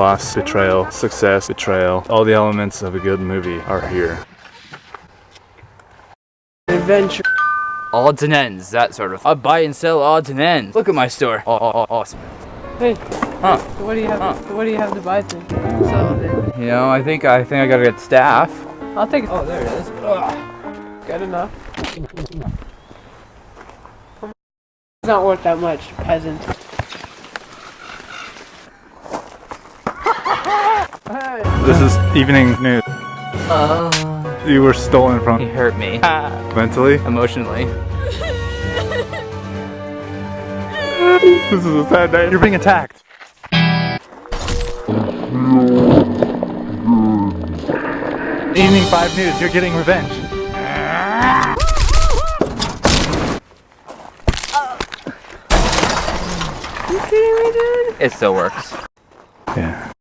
Loss, betrayal, success, betrayal. All the elements of a good movie are here. Adventure. Odds and ends, that sort of. I buy and sell odds and ends. Look at my store. Oh, oh, oh, awesome. Hey, Huh. so what do you have? Huh. What do you have to buy things? So, You know, I think I think I gotta get staff. I'll take it. Oh, there it is. Good enough. It's not worth that much, peasant. This is evening news. Uh, You were stolen from. he hurt me. mentally. Emotionally. This is a sad day. You're being attacked. Evening 5 News, you're getting revenge. You see me, dude? It still works. Yeah.